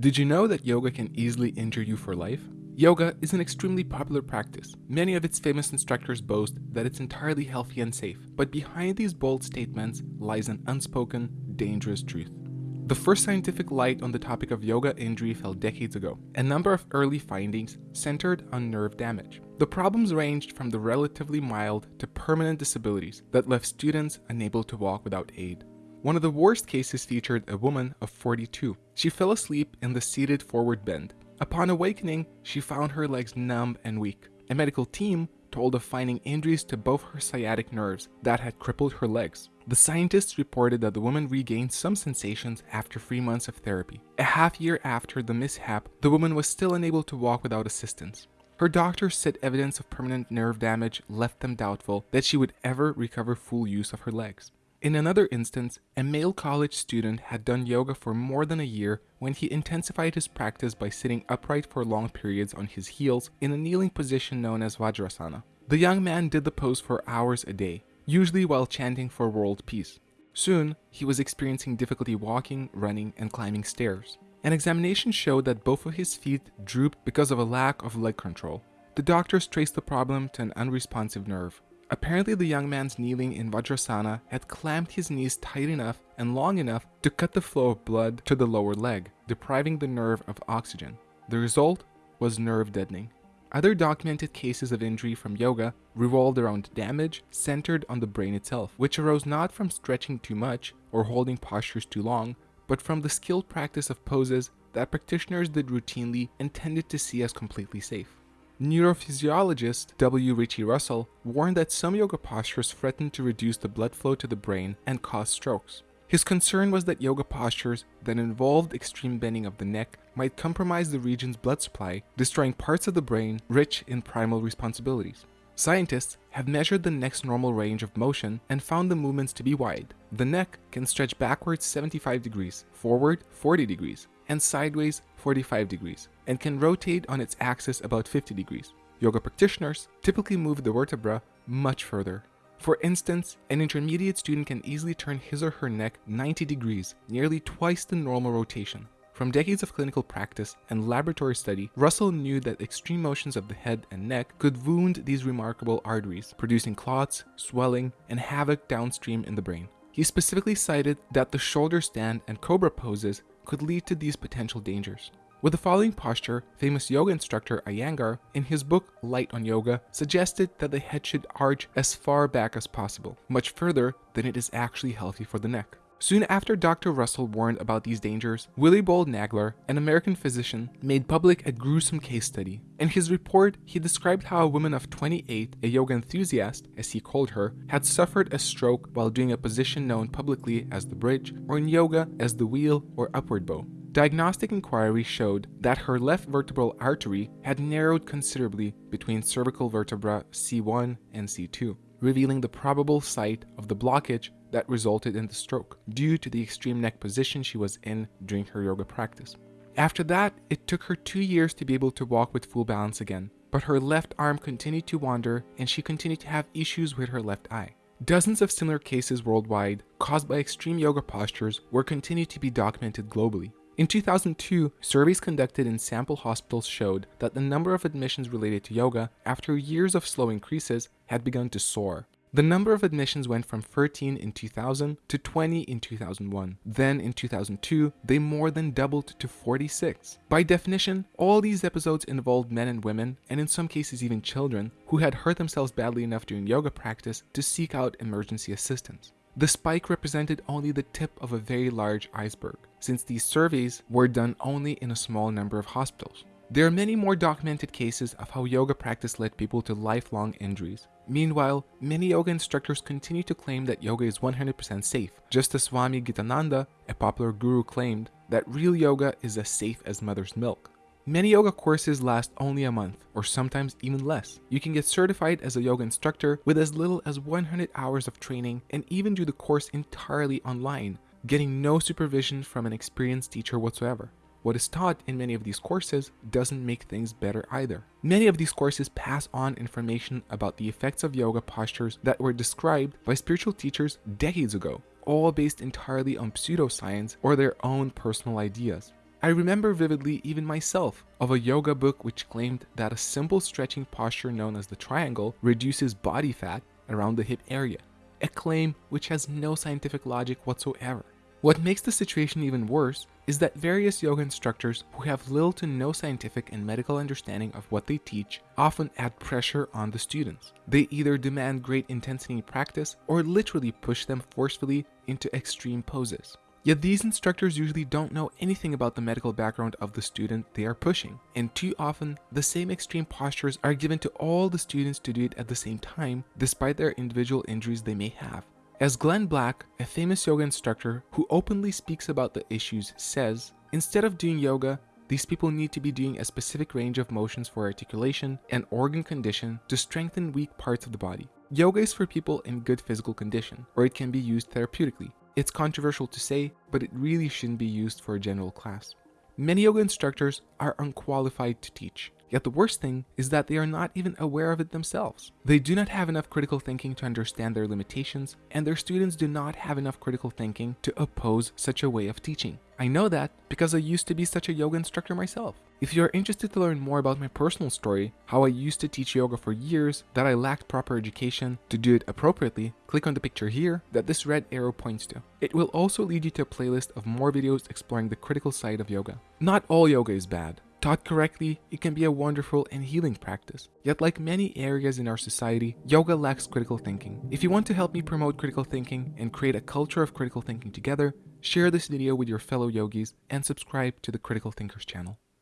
Did you know that yoga can easily injure you for life? Yoga is an extremely popular practice. Many of its famous instructors boast that it's entirely healthy and safe, but behind these bold statements lies an unspoken, dangerous truth. The first scientific light on the topic of yoga injury fell decades ago. A number of early findings centered on nerve damage. The problems ranged from the relatively mild to permanent disabilities that left students unable to walk without aid. One of the worst cases featured a woman of 42. She fell asleep in the seated forward bend. Upon awakening, she found her legs numb and weak. A medical team told of finding injuries to both her sciatic nerves that had crippled her legs. The scientists reported that the woman regained some sensations after three months of therapy. A half year after the mishap, the woman was still unable to walk without assistance. Her doctors said evidence of permanent nerve damage left them doubtful that she would ever recover full use of her legs. In another instance, a male college student had done yoga for more than a year when he intensified his practice by sitting upright for long periods on his heels in a kneeling position known as Vajrasana. The young man did the pose for hours a day, usually while chanting for world peace. Soon, he was experiencing difficulty walking, running, and climbing stairs. An examination showed that both of his feet drooped because of a lack of leg control. The doctors traced the problem to an unresponsive nerve. Apparently the young man's kneeling in Vajrasana had clamped his knees tight enough and long enough to cut the flow of blood to the lower leg, depriving the nerve of oxygen. The result was nerve deadening. Other documented cases of injury from yoga revolved around damage centered on the brain itself, which arose not from stretching too much or holding postures too long, but from the skilled practice of poses that practitioners did routinely and tended to see as completely safe. Neurophysiologist W. Ritchie Russell warned that some yoga postures threaten to reduce the blood flow to the brain and cause strokes. His concern was that yoga postures that involved extreme bending of the neck might compromise the region's blood supply, destroying parts of the brain rich in primal responsibilities. Scientists have measured the neck's normal range of motion and found the movements to be wide. The neck can stretch backwards 75 degrees, forward 40 degrees, and sideways 45 degrees, and can rotate on its axis about 50 degrees. Yoga practitioners typically move the vertebra much further. For instance, an intermediate student can easily turn his or her neck 90 degrees, nearly twice the normal rotation. From decades of clinical practice and laboratory study, Russell knew that extreme motions of the head and neck could wound these remarkable arteries, producing clots, swelling, and havoc downstream in the brain. He specifically cited that the shoulder stand and cobra poses could lead to these potential dangers. With the following posture, famous yoga instructor Iyengar, in his book Light on Yoga, suggested that the head should arch as far back as possible, much further than it is actually healthy for the neck. Soon after Dr. Russell warned about these dangers, Willie Willibald Nagler, an American physician, made public a gruesome case study. In his report, he described how a woman of 28, a yoga enthusiast, as he called her, had suffered a stroke while doing a position known publicly as the bridge, or in yoga as the wheel or upward bow. Diagnostic inquiry showed that her left vertebral artery had narrowed considerably between cervical vertebra C1 and C2, revealing the probable site of the blockage that resulted in the stroke due to the extreme neck position she was in during her yoga practice. After that, it took her two years to be able to walk with full balance again, but her left arm continued to wander and she continued to have issues with her left eye. Dozens of similar cases worldwide caused by extreme yoga postures were continued to be documented globally. In 2002, surveys conducted in sample hospitals showed that the number of admissions related to yoga after years of slow increases had begun to soar. The number of admissions went from 13 in 2000 to 20 in 2001. Then in 2002, they more than doubled to 46. By definition, all these episodes involved men and women, and in some cases even children, who had hurt themselves badly enough during yoga practice to seek out emergency assistance. The spike represented only the tip of a very large iceberg, since these surveys were done only in a small number of hospitals. There are many more documented cases of how yoga practice led people to lifelong injuries. Meanwhile, many yoga instructors continue to claim that yoga is 100% safe, just as Swami Gitananda, a popular guru, claimed that real yoga is as safe as mother's milk. Many yoga courses last only a month, or sometimes even less. You can get certified as a yoga instructor with as little as 100 hours of training and even do the course entirely online, getting no supervision from an experienced teacher whatsoever. What is taught in many of these courses doesn't make things better either. Many of these courses pass on information about the effects of yoga postures that were described by spiritual teachers decades ago, all based entirely on pseudoscience or their own personal ideas. I remember vividly even myself of a yoga book which claimed that a simple stretching posture known as the triangle reduces body fat around the hip area, a claim which has no scientific logic whatsoever. What makes the situation even worse is that various yoga instructors who have little to no scientific and medical understanding of what they teach often add pressure on the students. They either demand great intensity practice or literally push them forcefully into extreme poses. Yet these instructors usually don't know anything about the medical background of the student they are pushing, and too often the same extreme postures are given to all the students to do it at the same time, despite their individual injuries they may have. As Glenn Black, a famous yoga instructor who openly speaks about the issues, says, instead of doing yoga, these people need to be doing a specific range of motions for articulation and organ condition to strengthen weak parts of the body. Yoga is for people in good physical condition, or it can be used therapeutically. It's controversial to say, but it really shouldn't be used for a general class. Many yoga instructors are unqualified to teach. Yet the worst thing is that they are not even aware of it themselves. They do not have enough critical thinking to understand their limitations, and their students do not have enough critical thinking to oppose such a way of teaching. I know that because I used to be such a yoga instructor myself. If you are interested to learn more about my personal story, how I used to teach yoga for years, that I lacked proper education to do it appropriately, click on the picture here that this red arrow points to. It will also lead you to a playlist of more videos exploring the critical side of yoga. Not all yoga is bad. Taught correctly, it can be a wonderful and healing practice. Yet like many areas in our society, yoga lacks critical thinking. If you want to help me promote critical thinking and create a culture of critical thinking together, share this video with your fellow yogis and subscribe to the Critical Thinkers channel.